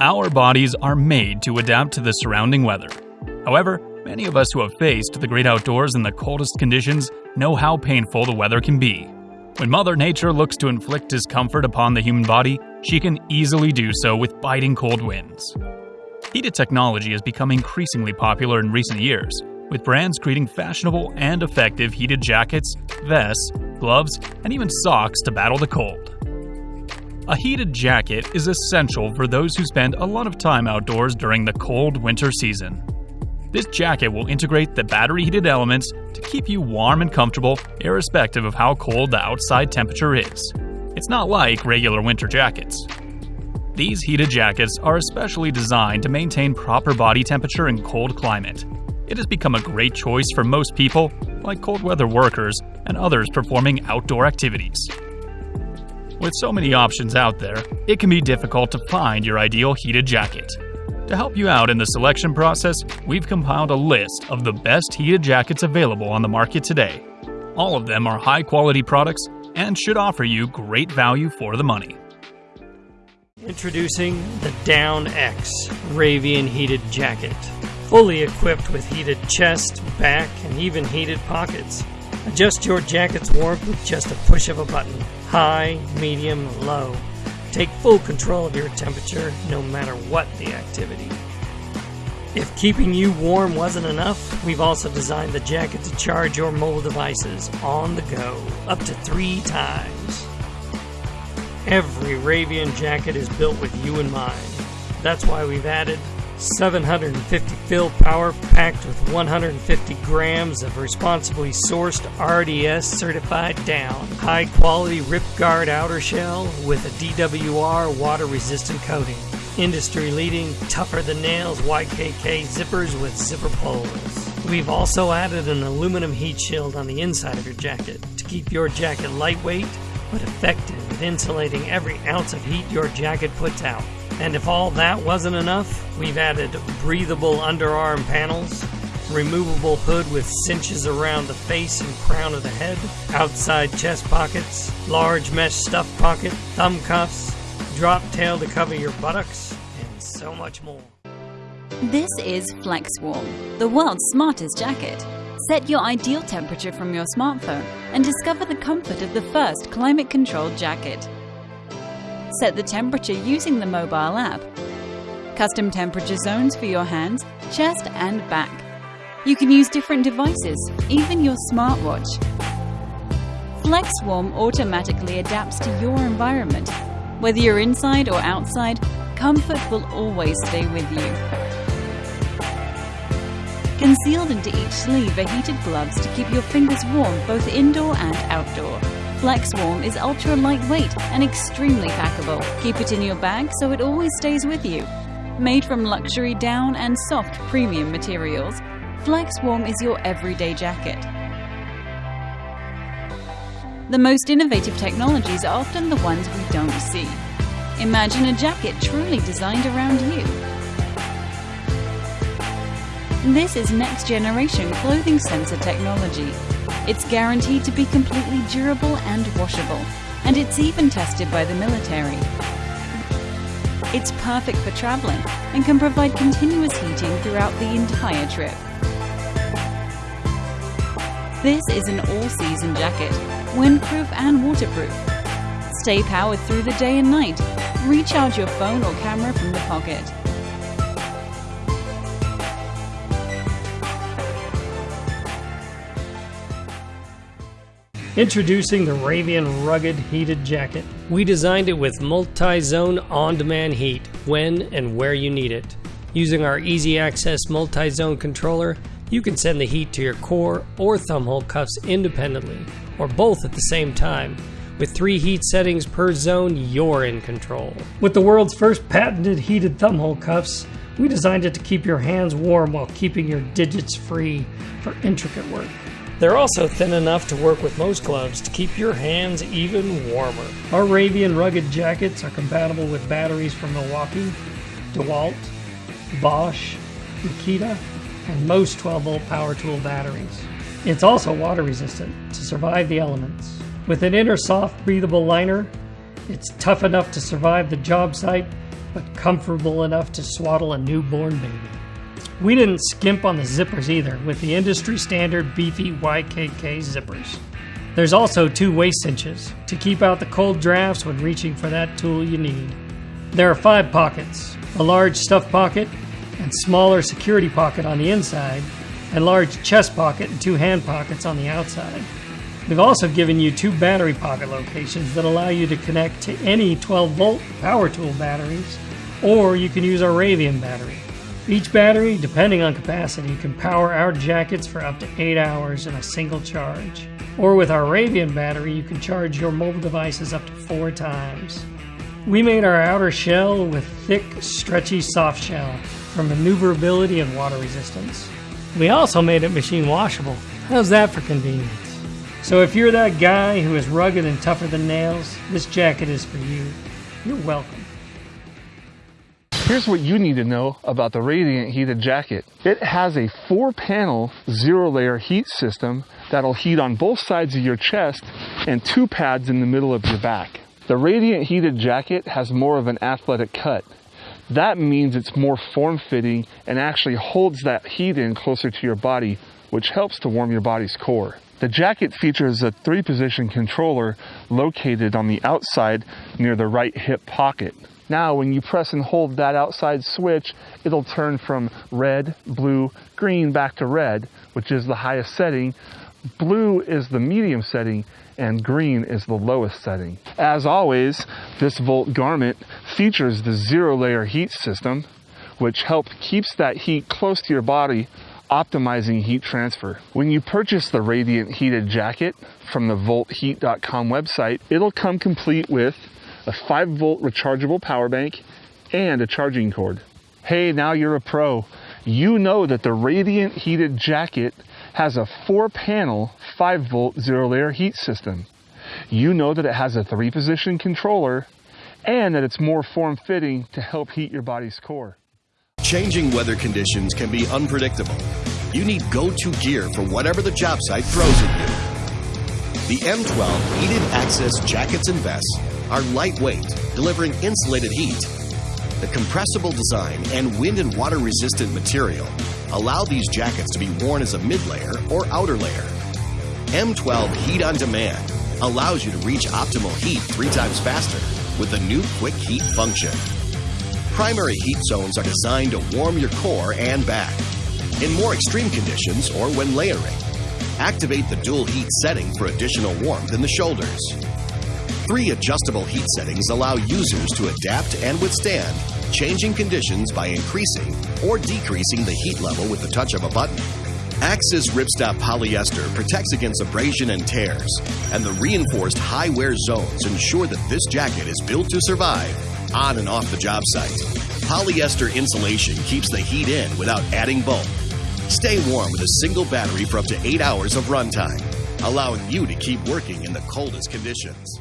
Our bodies are made to adapt to the surrounding weather. However, many of us who have faced the great outdoors in the coldest conditions know how painful the weather can be. When Mother Nature looks to inflict discomfort upon the human body, she can easily do so with biting cold winds. Heated technology has become increasingly popular in recent years, with brands creating fashionable and effective heated jackets, vests, gloves, and even socks to battle the cold. A heated jacket is essential for those who spend a lot of time outdoors during the cold winter season. This jacket will integrate the battery heated elements to keep you warm and comfortable, irrespective of how cold the outside temperature is. It's not like regular winter jackets. These heated jackets are especially designed to maintain proper body temperature in cold climate. It has become a great choice for most people, like cold weather workers and others performing outdoor activities. With so many options out there, it can be difficult to find your ideal heated jacket. To help you out in the selection process, we've compiled a list of the best heated jackets available on the market today. All of them are high quality products and should offer you great value for the money. Introducing the Down X Ravean Heated Jacket. Fully equipped with heated chest, back, and even heated pockets. Adjust your jacket's warmth with just a push of a button high, medium, low. Take full control of your temperature no matter what the activity. If keeping you warm wasn't enough, we've also designed the jacket to charge your mobile devices on the go up to three times. Every Ravean jacket is built with you in mind. That's why we've added 750 fill power packed with 150 grams of responsibly sourced RDS certified down. High quality rip guard outer shell with a DWR water resistant coating. Industry leading tougher than nails YKK zippers with zipper pulls. We've also added an aluminum heat shield on the inside of your jacket to keep your jacket lightweight but effective at insulating every ounce of heat your jacket puts out. And if all that wasn't enough, we've added breathable underarm panels, removable hood with cinches around the face and crown of the head, outside chest pockets, large mesh stuff pocket, thumb cuffs, drop tail to cover your buttocks, and so much more. This is FlexWarm, the world's smartest jacket. Set your ideal temperature from your smartphone and discover the comfort of the first climate controlled jacket. Set the temperature using the mobile app. Custom temperature zones for your hands, chest, and back. You can use different devices, even your smartwatch. FlexWarm automatically adapts to your environment. Whether you're inside or outside, comfort will always stay with you. Concealed into each sleeve are heated gloves to keep your fingers warm both indoor and outdoor. FlexWarm is ultra lightweight and extremely packable. Keep it in your bag so it always stays with you. Made from luxury down and soft premium materials, FlexWarm is your everyday jacket. The most innovative technologies are often the ones we don't see. Imagine a jacket truly designed around you. This is next generation clothing sensor technology. It's guaranteed to be completely durable and washable, and it's even tested by the military. It's perfect for traveling and can provide continuous heating throughout the entire trip. This is an all-season jacket, windproof and waterproof. Stay powered through the day and night. Recharge your phone or camera from the pocket. Introducing the Ravean Rugged Heated Jacket. We designed it with multi zone on demand heat when and where you need it. Using our easy access multi zone controller, you can send the heat to your core or thumbhole cuffs independently, or both at the same time. With three heat settings per zone, you're in control. With the world's first patented heated thumbhole cuffs, we designed it to keep your hands warm while keeping your digits free for intricate work. They're also thin enough to work with most gloves to keep your hands even warmer. Our Ravean rugged jackets are compatible with batteries from Milwaukee, DeWalt, Bosch, Makita, and most 12 volt power tool batteries. It's also water resistant to survive the elements. With an inner soft, breathable liner, it's tough enough to survive the job site but comfortable enough to swaddle a newborn baby. We didn't skimp on the zippers either, with the industry standard beefy YKK zippers. There's also two waist cinches to keep out the cold drafts when reaching for that tool you need. There are five pockets a large stuff pocket and smaller security pocket on the inside, and large chest pocket and two hand pockets on the outside. We've also given you two battery pocket locations that allow you to connect to any 12 volt power tool batteries, or you can use our Ravean battery. Each battery, depending on capacity, can power our jackets for up to 8 hours in a single charge. Or with our Ravean battery, you can charge your mobile devices up to 4 times. We made our outer shell with thick, stretchy soft shell for maneuverability and water resistance. We also made it machine washable. How's that for convenience? So if you're that guy who is rugged and tougher than nails, this jacket is for you. You're welcome. Here's what you need to know about the Radiant Heated Jacket. It has a four panel zero layer heat system that'll heat on both sides of your chest and two pads in the middle of your back. The Radiant Heated Jacket has more of an athletic cut. That means it's more form fitting and actually holds that heat in closer to your body, which helps to warm your body's core. The jacket features a three position controller located on the outside near the right hip pocket. Now, when you press and hold that outside switch, it'll turn from red, blue, green back to red, which is the highest setting. Blue is the medium setting, and green is the lowest setting. As always, this Volt garment features the zero layer heat system, which helps keeps that heat close to your body optimizing heat transfer. When you purchase the Radiant Heated Jacket from the voltheat.com website, it'll come complete with a 5 volt rechargeable power bank and a charging cord. Hey, now you're a pro. You know that the Radiant Heated Jacket has a 4 panel 5 volt zero layer heat system. You know that it has a 3 position controller and that it's more form fitting to help heat your body's core. Changing weather conditions can be unpredictable. You need go to gear for whatever the job site throws at you. The M12 Heated Axis Jackets and Vests are lightweight, delivering insulated heat. The compressible design and wind and water resistant material allow these jackets to be worn as a mid layer or outer layer. M12 Heat on Demand allows you to reach optimal heat three times faster with the new Quick Heat function. Primary heat zones are designed to warm your core and back. In more extreme conditions or when layering, activate the dual heat setting for additional warmth in the shoulders. Three adjustable heat settings allow users to adapt and withstand changing conditions by increasing or decreasing the heat level with the touch of a button. Axis Ripstop polyester protects against abrasion and tears, and the reinforced high wear zones ensure that this jacket is built to survive on and off the job site. Polyester insulation keeps the heat in without adding bulk. Stay warm with a single battery for up to 8 hours of runtime, allowing you to keep working in the coldest conditions.